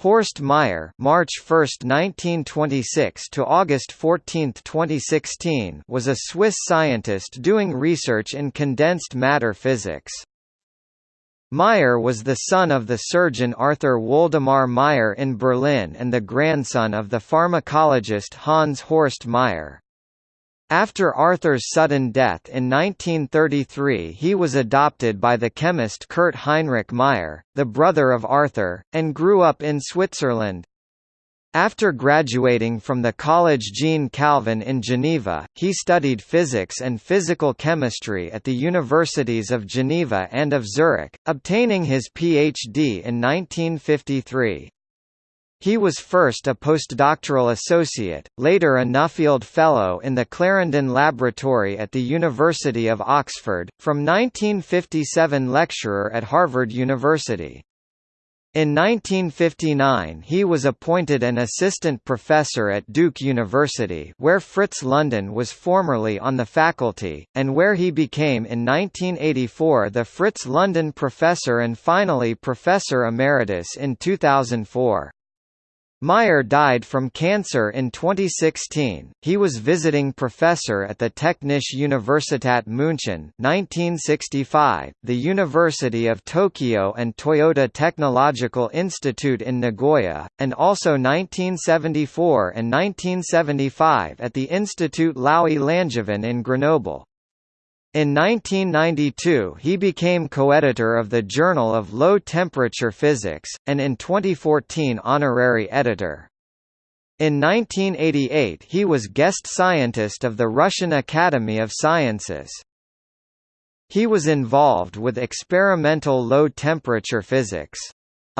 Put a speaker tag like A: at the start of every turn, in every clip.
A: Horst Meyer March 1, 1926 to August 14, 2016 was a Swiss scientist doing research in condensed matter physics. Meyer was the son of the surgeon Arthur Woldemar Meyer in Berlin and the grandson of the pharmacologist Hans Horst Meyer. After Arthur's sudden death in 1933 he was adopted by the chemist Kurt Heinrich Meyer, the brother of Arthur, and grew up in Switzerland. After graduating from the College Jean Calvin in Geneva, he studied physics and physical chemistry at the universities of Geneva and of Zurich, obtaining his Ph.D. in 1953. He was first a postdoctoral associate, later a Nuffield Fellow in the Clarendon Laboratory at the University of Oxford, from 1957 lecturer at Harvard University. In 1959 he was appointed an assistant professor at Duke University where Fritz London was formerly on the faculty, and where he became in 1984 the Fritz London Professor and finally Professor Emeritus in 2004. Meyer died from cancer in 2016. He was visiting professor at the Technische Universität München 1965, the University of Tokyo and Toyota Technological Institute in Nagoya, and also 1974 and 1975 at the Institut Laue Langevin in Grenoble. In 1992 he became co-editor of the Journal of Low Temperature Physics, and in 2014 honorary editor. In 1988 he was guest scientist of the Russian Academy of Sciences. He was involved with experimental low-temperature physics.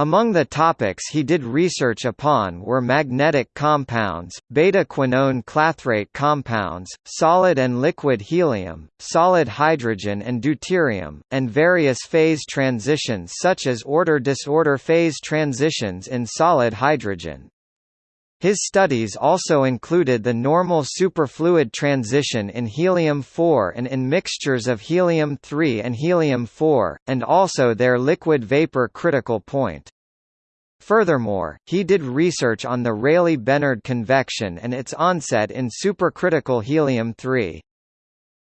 A: Among the topics he did research upon were magnetic compounds, beta-quinone clathrate compounds, solid and liquid helium, solid hydrogen and deuterium, and various phase transitions such as order-disorder phase transitions in solid hydrogen. His studies also included the normal superfluid transition in helium-4 and in mixtures of helium-3 and helium-4, and also their liquid-vapor critical point. Furthermore, he did research on the Rayleigh-Benard convection and its onset in supercritical helium-3.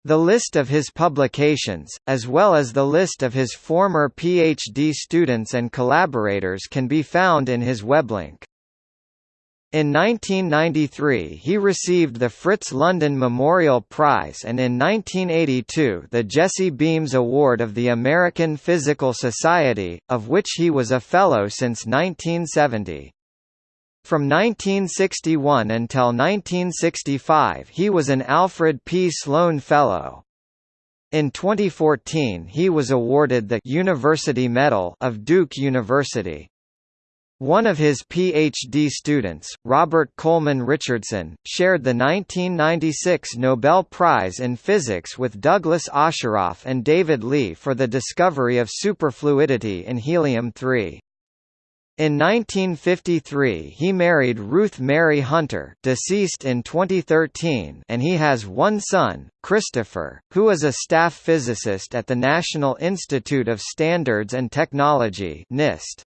A: The list of his publications, as well as the list of his former PhD students and collaborators can be found in his weblink. In 1993 he received the Fritz London Memorial Prize and in 1982 the Jesse Beams Award of the American Physical Society, of which he was a Fellow since 1970. From 1961 until 1965 he was an Alfred P. Sloan Fellow. In 2014 he was awarded the University Medal of Duke University. One of his PhD students, Robert Coleman Richardson, shared the 1996 Nobel Prize in Physics with Douglas Osheroff and David Lee for the discovery of superfluidity in helium-3. In 1953 he married Ruth Mary Hunter deceased in 2013 and he has one son, Christopher, who is a staff physicist at the National Institute of Standards and Technology NIST.